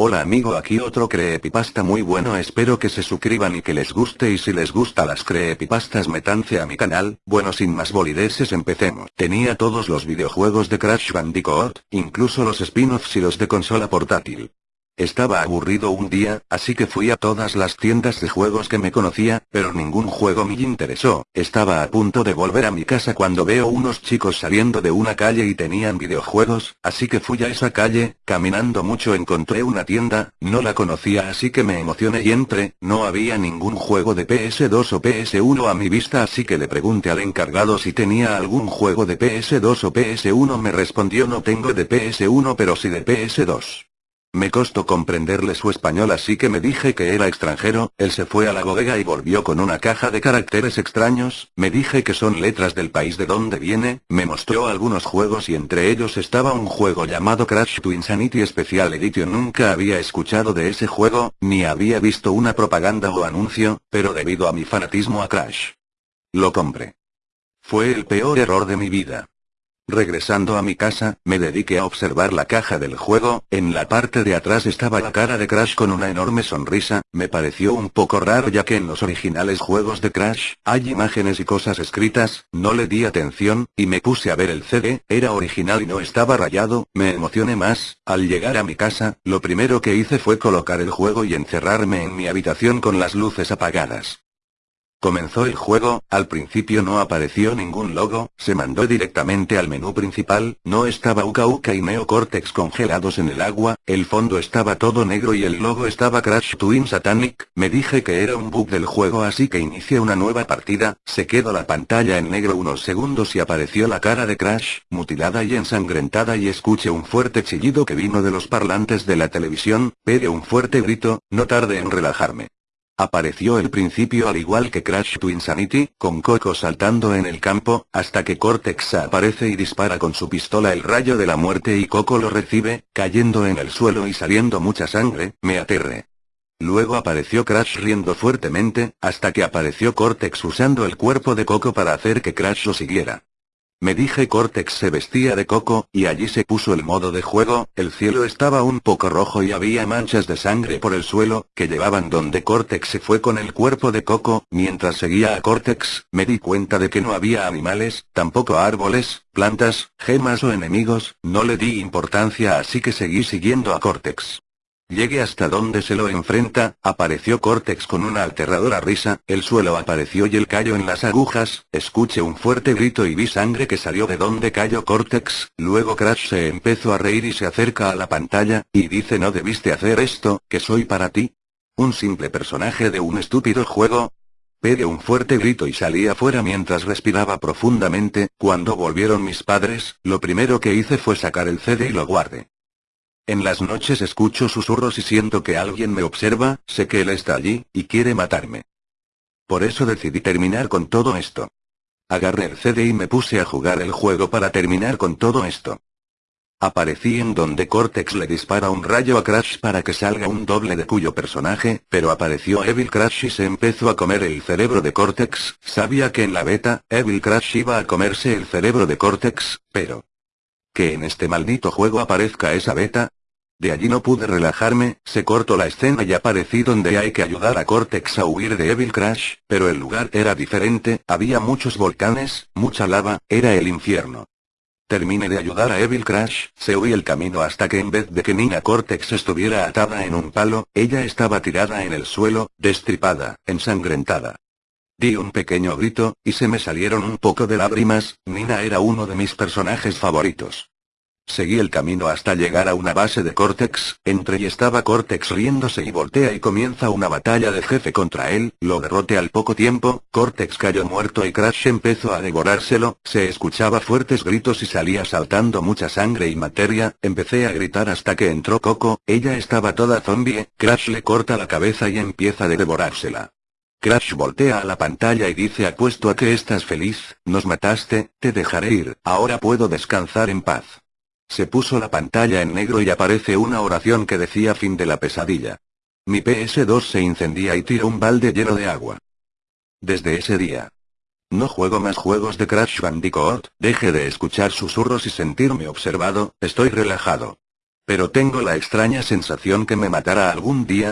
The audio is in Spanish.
Hola amigo aquí otro creepypasta muy bueno espero que se suscriban y que les guste y si les gusta las creepypastas metanse a mi canal, bueno sin más bolideses empecemos. Tenía todos los videojuegos de Crash Bandicoot, incluso los spin-offs y los de consola portátil. Estaba aburrido un día, así que fui a todas las tiendas de juegos que me conocía, pero ningún juego me interesó. Estaba a punto de volver a mi casa cuando veo unos chicos saliendo de una calle y tenían videojuegos, así que fui a esa calle, caminando mucho encontré una tienda, no la conocía así que me emocioné y entré, no había ningún juego de PS2 o PS1 a mi vista así que le pregunté al encargado si tenía algún juego de PS2 o PS1 me respondió no tengo de PS1 pero sí de PS2. Me costó comprenderle su español así que me dije que era extranjero, él se fue a la bodega y volvió con una caja de caracteres extraños, me dije que son letras del país de donde viene, me mostró algunos juegos y entre ellos estaba un juego llamado Crash to Insanity Special Edition nunca había escuchado de ese juego, ni había visto una propaganda o anuncio, pero debido a mi fanatismo a Crash. Lo compré. Fue el peor error de mi vida. Regresando a mi casa, me dediqué a observar la caja del juego, en la parte de atrás estaba la cara de Crash con una enorme sonrisa, me pareció un poco raro ya que en los originales juegos de Crash, hay imágenes y cosas escritas, no le di atención, y me puse a ver el CD, era original y no estaba rayado, me emocioné más, al llegar a mi casa, lo primero que hice fue colocar el juego y encerrarme en mi habitación con las luces apagadas. Comenzó el juego, al principio no apareció ningún logo, se mandó directamente al menú principal, no estaba Uka Uka y Neo Cortex congelados en el agua, el fondo estaba todo negro y el logo estaba Crash Twin Satanic, me dije que era un bug del juego así que inicié una nueva partida, se quedó la pantalla en negro unos segundos y apareció la cara de Crash, mutilada y ensangrentada y escuché un fuerte chillido que vino de los parlantes de la televisión, pegué un fuerte grito, no tardé en relajarme. Apareció el principio al igual que Crash to Insanity, con Coco saltando en el campo, hasta que Cortex aparece y dispara con su pistola el rayo de la muerte y Coco lo recibe, cayendo en el suelo y saliendo mucha sangre, me aterré. Luego apareció Crash riendo fuertemente, hasta que apareció Cortex usando el cuerpo de Coco para hacer que Crash lo siguiera. Me dije Cortex se vestía de coco, y allí se puso el modo de juego, el cielo estaba un poco rojo y había manchas de sangre por el suelo, que llevaban donde Cortex se fue con el cuerpo de coco, mientras seguía a Cortex, me di cuenta de que no había animales, tampoco árboles, plantas, gemas o enemigos, no le di importancia así que seguí siguiendo a Cortex. Llegué hasta donde se lo enfrenta, apareció Cortex con una aterradora risa, el suelo apareció y él cayó en las agujas, escuché un fuerte grito y vi sangre que salió de donde cayó Cortex, luego Crash se empezó a reír y se acerca a la pantalla, y dice no debiste hacer esto, que soy para ti. Un simple personaje de un estúpido juego. Pegué un fuerte grito y salí afuera mientras respiraba profundamente, cuando volvieron mis padres, lo primero que hice fue sacar el CD y lo guardé. En las noches escucho susurros y siento que alguien me observa, sé que él está allí, y quiere matarme. Por eso decidí terminar con todo esto. Agarré el CD y me puse a jugar el juego para terminar con todo esto. Aparecí en donde Cortex le dispara un rayo a Crash para que salga un doble de cuyo personaje, pero apareció Evil Crash y se empezó a comer el cerebro de Cortex, sabía que en la beta, Evil Crash iba a comerse el cerebro de Cortex, pero... Que en este maldito juego aparezca esa beta, de allí no pude relajarme, se cortó la escena y aparecí donde hay que ayudar a Cortex a huir de Evil Crash, pero el lugar era diferente, había muchos volcanes, mucha lava, era el infierno. Terminé de ayudar a Evil Crash, se huí el camino hasta que en vez de que Nina Cortex estuviera atada en un palo, ella estaba tirada en el suelo, destripada, ensangrentada. Di un pequeño grito, y se me salieron un poco de lágrimas, Nina era uno de mis personajes favoritos. Seguí el camino hasta llegar a una base de Cortex, entre y estaba Cortex riéndose y voltea y comienza una batalla de jefe contra él, lo derrote al poco tiempo, Cortex cayó muerto y Crash empezó a devorárselo, se escuchaba fuertes gritos y salía saltando mucha sangre y materia, empecé a gritar hasta que entró Coco, ella estaba toda zombie, Crash le corta la cabeza y empieza a devorársela. Crash voltea a la pantalla y dice apuesto a que estás feliz, nos mataste, te dejaré ir, ahora puedo descansar en paz. Se puso la pantalla en negro y aparece una oración que decía fin de la pesadilla. Mi PS2 se incendia y tira un balde lleno de agua. Desde ese día. No juego más juegos de Crash Bandicoot, deje de escuchar susurros y sentirme observado, estoy relajado. Pero tengo la extraña sensación que me matará algún día,